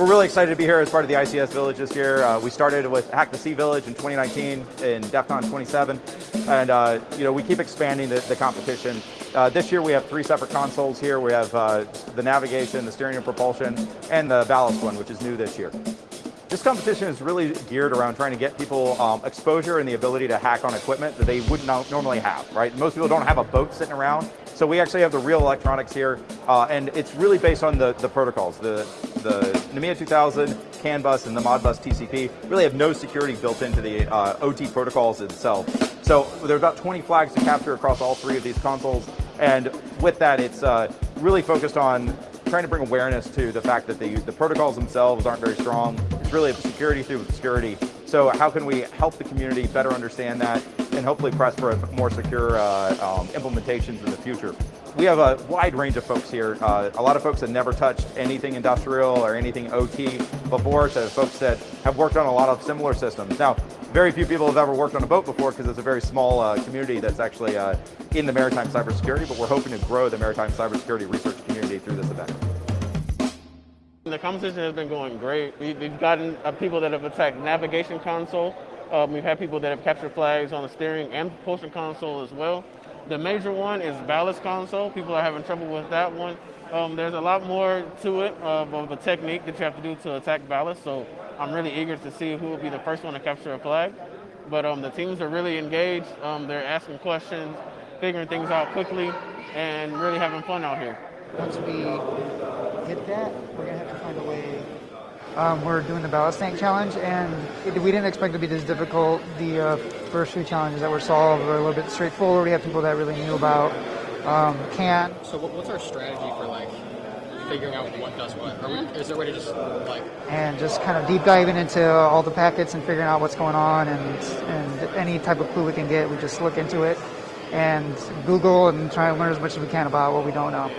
We're really excited to be here as part of the ICS Village this year. Uh, we started with Hack the Sea Village in 2019 in DEF CON 27, and uh, you know we keep expanding the, the competition. Uh, this year we have three separate consoles here. We have uh, the navigation, the steering and propulsion, and the ballast one, which is new this year. This competition is really geared around trying to get people um, exposure and the ability to hack on equipment that they would not normally have, right? Most people don't have a boat sitting around, so we actually have the real electronics here, uh, and it's really based on the, the protocols. The, the NMEA 2000, CAN bus, and the Modbus TCP really have no security built into the uh, OT protocols itself. So there are about 20 flags to capture across all three of these consoles, and with that, it's uh, really focused on trying to bring awareness to the fact that the, the protocols themselves aren't very strong. It's really security through obscurity. So how can we help the community better understand that and hopefully press for more secure uh, um, implementations in the future? We have a wide range of folks here. Uh, a lot of folks that never touched anything industrial or anything OT before, to folks that have worked on a lot of similar systems. Now, very few people have ever worked on a boat before because it's a very small uh, community that's actually uh, in the maritime cybersecurity, but we're hoping to grow the maritime cybersecurity research community through this event. The competition has been going great. We, have gotten uh, people that have attacked navigation console. Um, we've had people that have captured flags on the steering and propulsion console as well. The major one is ballast console. People are having trouble with that one. Um, there's a lot more to it of, of a technique that you have to do to attack ballast. So I'm really eager to see who will be the first one to capture a flag. But um, the teams are really engaged. Um, they're asking questions, figuring things out quickly, and really having fun out here. Once we hit that, we're going to have to find a way. Um, we're doing the ballast tank challenge, and it, we didn't expect it to be this difficult. The uh, first few challenges that were solved were a little bit straightforward. We have people that really knew about um, CAN. So what's our strategy for like figuring out what does what? We, is there a way to just like... And just kind of deep diving into all the packets and figuring out what's going on and, and any type of clue we can get, we just look into it and Google and try and learn as much as we can about what we don't know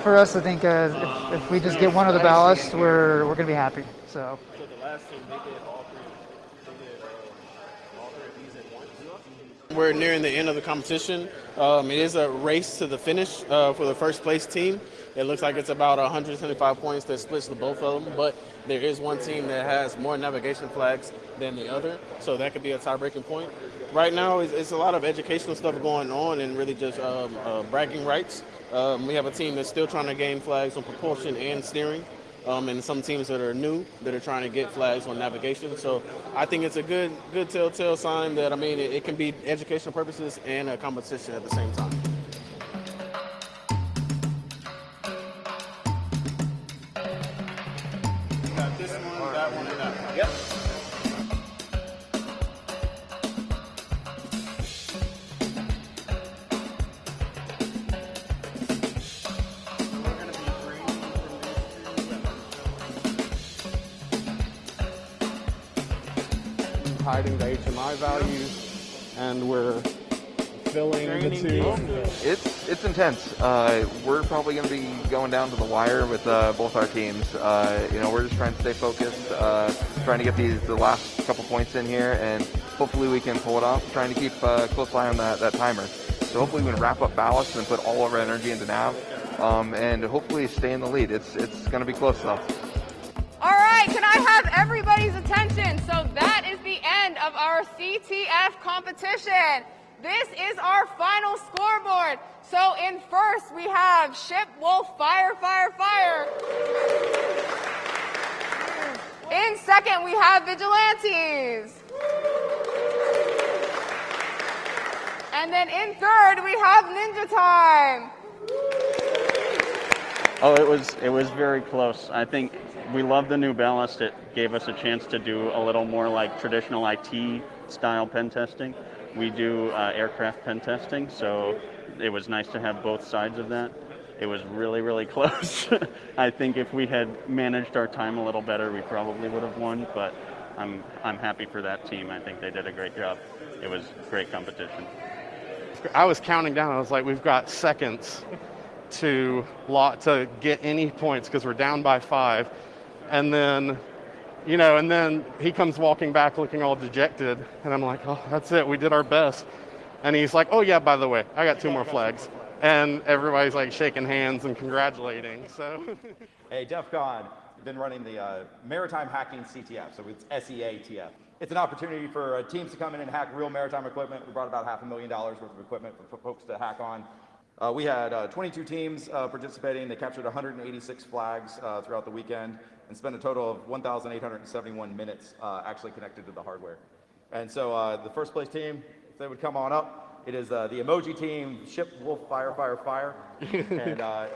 for us, I think uh, if, if, we just get one of the ballasts, we're we're gonna be happy. So. So the last team, they did all three. They did uh, all three of these at once. We're nearing the end of the competition. Um, it is a race to the finish uh, for the first place team. It looks like it's about 175 points that splits the both of them, but there is one team that has more navigation flags than the other, so that could be a tie-breaking point. Right now, it's, it's, a lot of educational stuff going on and really just um, uh, bragging rights. Um, we have a team that's still trying to gain flags on propulsion and steering, um, and some teams that are new that are trying to get flags on navigation. So I think it's a good, good telltale sign that I mean it, it can be educational purposes and a competition at the same time. got this one, that one, and that one. Yep. Hiding the HMI values, and we're filling the two. It's it's intense. Uh, we're probably going to be going down to the wire with uh, both our teams. Uh, you know, we're just trying to stay focused, uh, trying to get these the last couple points in here, and hopefully we can pull it off. Trying to keep a close eye on that, that timer. So hopefully we can wrap up ballast and put all of our energy into nav, um, and hopefully stay in the lead. It's it's going to be close though. Have everybody's attention? So that is the end of our CTF competition. This is our final scoreboard. So in first, we have Ship Wolf Fire, Fire, Fire. In second, we have Vigilantes. And then in third, we have Ninja Time. Oh, it was it was very close. I think we love the new ballast. It gave us a chance to do a little more like traditional IT style pen testing. We do uh, aircraft pen testing, so it was nice to have both sides of that. It was really, really close. I think if we had managed our time a little better, we probably would have won, but I'm, I'm happy for that team. I think they did a great job. It was great competition. I was counting down. I was like, we've got seconds to lot to get any points because we're down by five. And then you know, and then he comes walking back looking all dejected, and I'm like, oh, that's it, we did our best. And he's like, oh yeah, by the way, I got two more flags. And everybody's like shaking hands and congratulating, so. hey, DEF CON, been running the uh, Maritime Hacking CTF, so it's SEATF. It's an opportunity for uh, teams to come in and hack real maritime equipment. We brought about half a million dollars worth of equipment for, folks to hack on. Uh, we had uh, 22 teams uh, participating. They captured 186 flags uh, throughout the weekend and spent a total of 1,871 minutes uh, actually connected to the hardware. And so uh, the first place team, if they would come on up, it is uh, the emoji team, ship, wolf, fire, fire, fire. and uh,